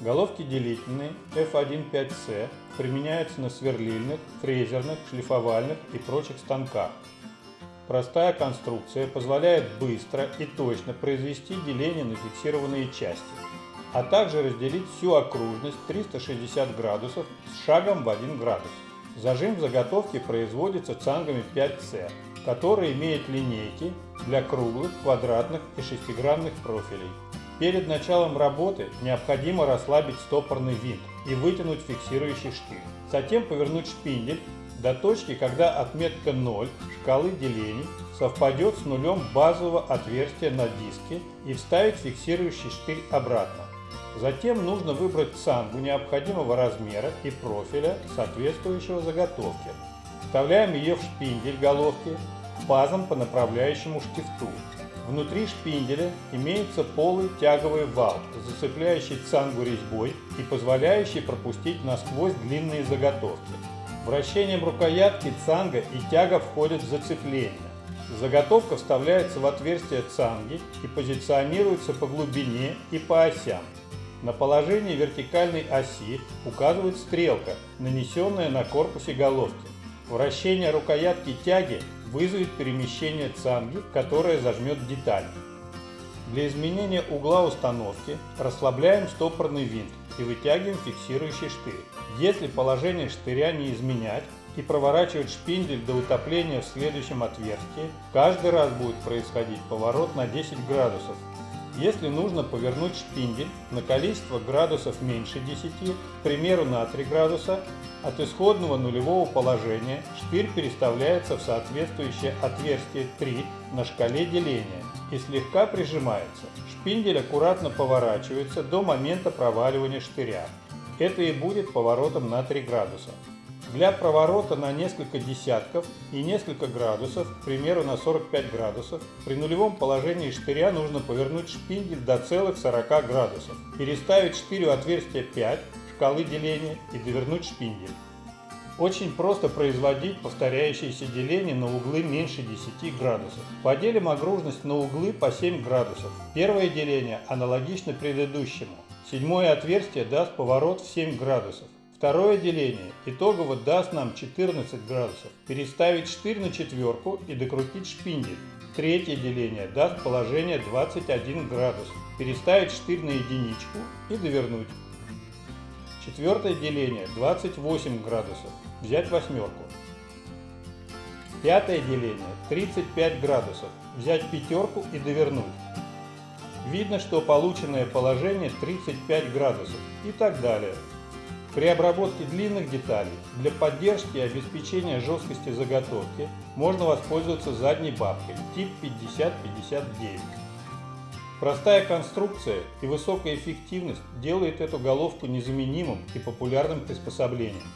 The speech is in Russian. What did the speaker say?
Головки делительные F1.5C применяются на сверлильных, фрезерных, шлифовальных и прочих станках. Простая конструкция позволяет быстро и точно произвести деление на фиксированные части, а также разделить всю окружность 360 градусов с шагом в 1 градус. Зажим в заготовке производится цангами 5C, который имеет линейки для круглых, квадратных и шестигранных профилей. Перед началом работы необходимо расслабить стопорный винт и вытянуть фиксирующий штырь. Затем повернуть шпиндель до точки, когда отметка 0 шкалы делений совпадет с нулем базового отверстия на диске и вставить фиксирующий штырь обратно. Затем нужно выбрать цангу необходимого размера и профиля, соответствующего заготовке. Вставляем ее в шпиндель головки пазом по направляющему штифту. Внутри шпинделя имеется полый тяговый вал, зацепляющий цангу резьбой и позволяющий пропустить насквозь длинные заготовки. Вращением рукоятки цанга и тяга входят в зацепление. Заготовка вставляется в отверстие цанги и позиционируется по глубине и по осям. На положении вертикальной оси указывает стрелка, нанесенная на корпусе головки. Вращение рукоятки тяги вызовет перемещение цанги, которая зажмет деталь. Для изменения угла установки расслабляем стопорный винт и вытягиваем фиксирующий штырь. Если положение штыря не изменять и проворачивать шпиндель до утопления в следующем отверстии, каждый раз будет происходить поворот на 10 градусов если нужно повернуть шпиндель на количество градусов меньше 10, к примеру на 3 градуса, от исходного нулевого положения штырь переставляется в соответствующее отверстие 3 на шкале деления и слегка прижимается. Шпиндель аккуратно поворачивается до момента проваливания штыря. Это и будет поворотом на 3 градуса. Для проворота на несколько десятков и несколько градусов, к примеру на 45 градусов, при нулевом положении штыря нужно повернуть шпиндель до целых 40 градусов, переставить штырь у отверстия 5 шкалы деления и довернуть шпиндель. Очень просто производить повторяющиеся деления на углы меньше 10 градусов. Поделим окружность на углы по 7 градусов. Первое деление аналогично предыдущему. Седьмое отверстие даст поворот в 7 градусов. Второе деление итогово даст нам 14 градусов. Переставить штырь на четверку и докрутить шпиндель. Третье деление даст положение 21 градус. Переставить штырь на единичку и довернуть. Четвертое деление 28 градусов. Взять восьмерку. Пятое деление 35 градусов. Взять пятерку и довернуть. Видно, что полученное положение 35 градусов и так далее. При обработке длинных деталей для поддержки и обеспечения жесткости заготовки можно воспользоваться задней бабкой тип 5059. Простая конструкция и высокая эффективность делает эту головку незаменимым и популярным приспособлением.